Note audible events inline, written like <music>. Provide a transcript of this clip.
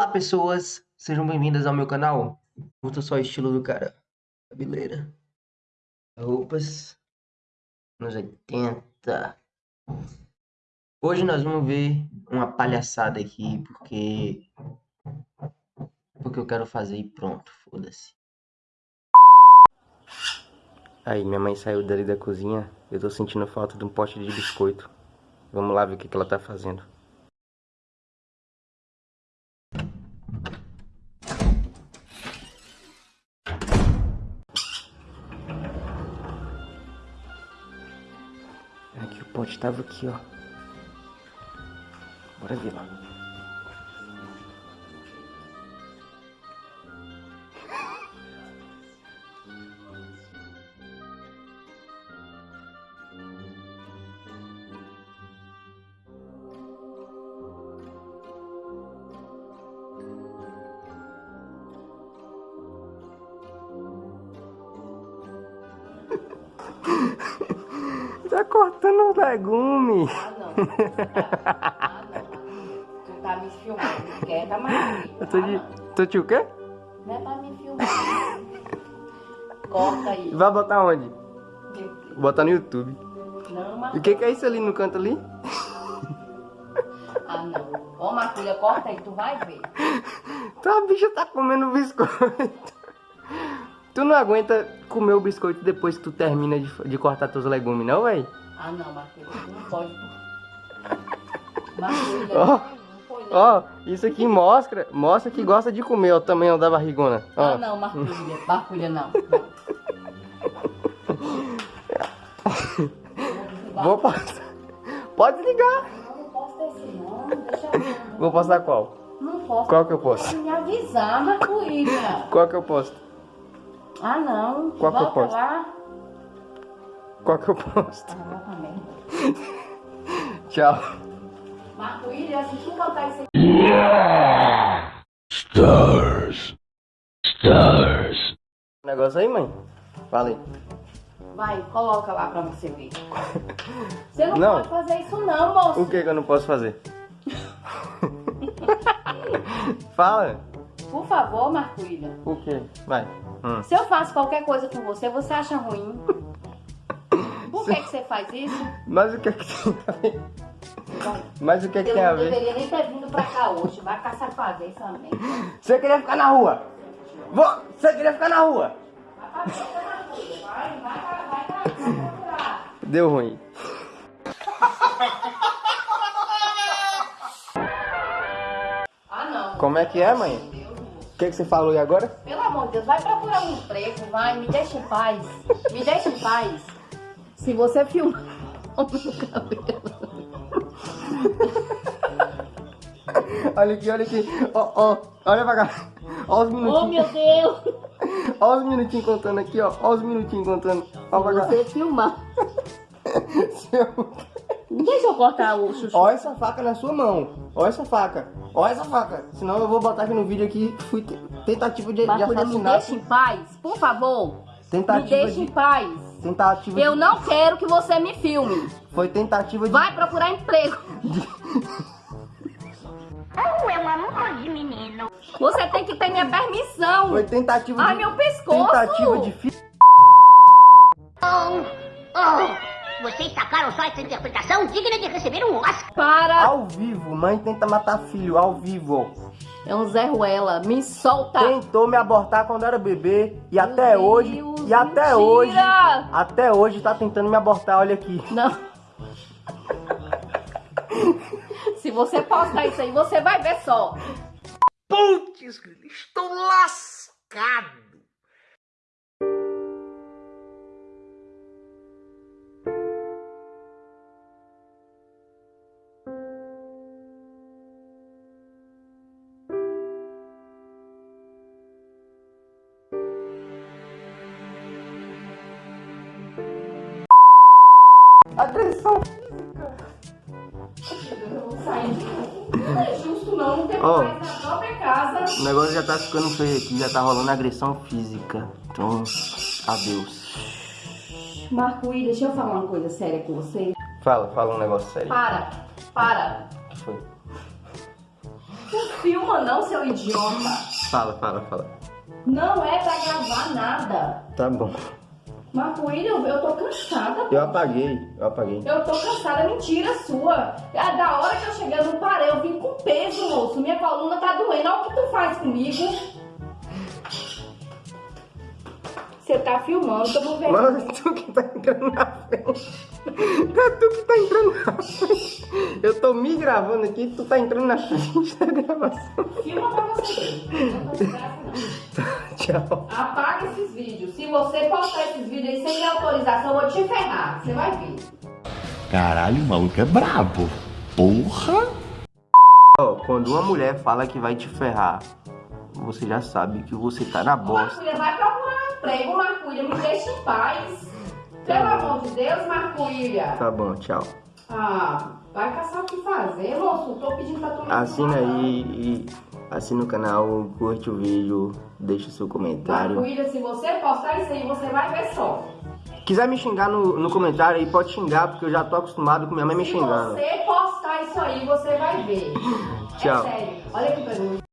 Olá pessoas, sejam bem-vindas ao meu canal. Curta só o estilo do cara. Cabeleira. Roupas. Nos 80. Hoje nós vamos ver uma palhaçada aqui, porque... Porque eu quero fazer e pronto, foda-se. Aí, minha mãe saiu dali da cozinha. Eu tô sentindo falta de um pote de biscoito. Vamos lá ver o que, que ela tá fazendo. Aqui o pote tava aqui, ó. Bora ver lá. <laughs> Tá cortando os legumes. Ah, não. Ah, não. Tu tá me filmando. Quieta, Maria. Eu tô Ah, de... não. Tô de o quê? Não é pra me filmar. Corta aí. Vai botar onde? Vou botar no YouTube. Não, E o que, que é isso ali no canto ali? Ah, não. Ô, Marculha, corta aí, tu vai ver. Tá, a bicha tá comendo biscoito. Tu não aguenta comer o biscoito depois que tu termina de, de cortar teus legumes, não, véi? Ah, não, tu não pode. Marculha, <laughs> Ó, não. Ó, isso aqui mostra, mostra que gosta de comer o tamanho da barrigona. Ó. Ah, não, Marculha. Marculha, não. não. <laughs> Vou passar. Pode ligar. Não, não posso esse não. Deixa eu ver. Vou passar qual? Não posso. Qual que eu posso? Me avisar, Marculha. Qual que eu posto? Ah, não. Qual que eu Volta posto? lá. Qual que eu posto? Ah, vai também. <laughs> Tchau. Marco-Ilha, se tu botar isso aqui. Stars. Stars. Negócio aí, mãe? Fala aí. Vai, coloca lá pra você ver. Você não, Não. pode fazer isso não, moço. O que que eu não posso fazer? <laughs> Fala. Por favor, Marco-Ilha. O que? Vai. Hum. Se eu faço qualquer coisa com você, você acha ruim. Por que, que você faz isso? Mas o que que tem a ver? Mas o que que Eu tem a não ver? deveria nem ter vindo pra cá hoje. Vai caçar fazer também. Você queria ficar na rua? Você queria ficar na rua? Vai. Vai, vai, vai. Deu ruim. Ah, não. Como é que é, mãe? O que que você falou aí agora? Pelo amor de Deus, vai procurar um emprego, vai, me deixa em paz. Me deixa em paz. Se você filmar <laughs> o meu cabelo. Olha aqui, olha aqui. Ó, ó, olha pra cá. Ó os Oh, minutinhos. meu Deus! Ó os minutinhos contando aqui, ó. Ó os minutinhos contando. Ó pra cá. Você filmar. <laughs> Deixa eu cortar o chuchu. Ó essa faca na sua mão. Ó essa faca. Ó essa faca. Senão eu vou botar aqui no vídeo aqui. Fui te- tentativa de, de Marculha, me assassinato. deixa em paz, por favor. Me Tentativa deixa em de. paz. Tentativa Eu de. não quero que você me filme. Foi tentativa de. Vai procurar emprego. <laughs> Oh, amor de menino. Você tem que ter minha permissão. Foi tentativa Ai, de. meu pescoço. Tentativa de. Oh, oh. Vocês sacaram só essa interpretação digna de receber um Oscar. Para. Ao vivo. Mãe tenta matar filho. Ao vivo. É um Zé Ruela. Me solta. Tentou me abortar quando era bebê. E até Deus, hoje. E até mentira. hoje. Até hoje tá tentando me abortar. Olha aqui. Não. Se você postar isso aí, você vai ver só. Putz, estou lascado. Agressão. Não é justo não, não Ó. mais na própria casa. O negócio já tá ficando feio aqui. Já tá rolando agressão física. Então, adeus. Marco, Will, deixa eu falar uma coisa séria com você. Fala, fala um negócio sério. Para, para. O que foi? Não filma não, seu idiota. Fala, fala, fala. Não é pra gravar nada. Tá bom. Marco William, eu tô cansada. Eu apaguei, eu apaguei. Eu tô cansada, mentira sua. É da hora que eu cheguei, eu não parei, eu vim com peso, moço. Minha coluna tá doendo. Olha o que tu faz comigo. Você tá filmando, tô vendo. Mano, tu que tá entrando na frente. É tu que tá entrando na frente. Eu tô me gravando aqui, tu tá entrando na frente da gravação. Filma pra você. Tchau. Apaga esses vídeos. Se você postar esses vídeos aí sem minha autorização, eu vou te ferrar. Você vai ver. Caralho, o maluco é brabo. Porra! Ó, quando uma mulher fala que vai te ferrar, você já sabe que você tá na bosta. Marculha, vai procurar emprego, Marculha. Me deixa em paz. Pelo amor de Deus, Marculha. Tá bom, tchau. Ah, vai caçar o que fazer, moço. Tô pedindo pra tu me Assina aí e assina o canal, curte o vídeo, deixa o seu comentário. Marculha, se você postar isso aí, você vai ver só. Quiser me xingar no, no comentário aí, pode xingar, porque eu já tô acostumado com minha mãe me Se xingando. você postar isso aí, você vai ver. <laughs> Tchau. É sério. Olha que pergunta.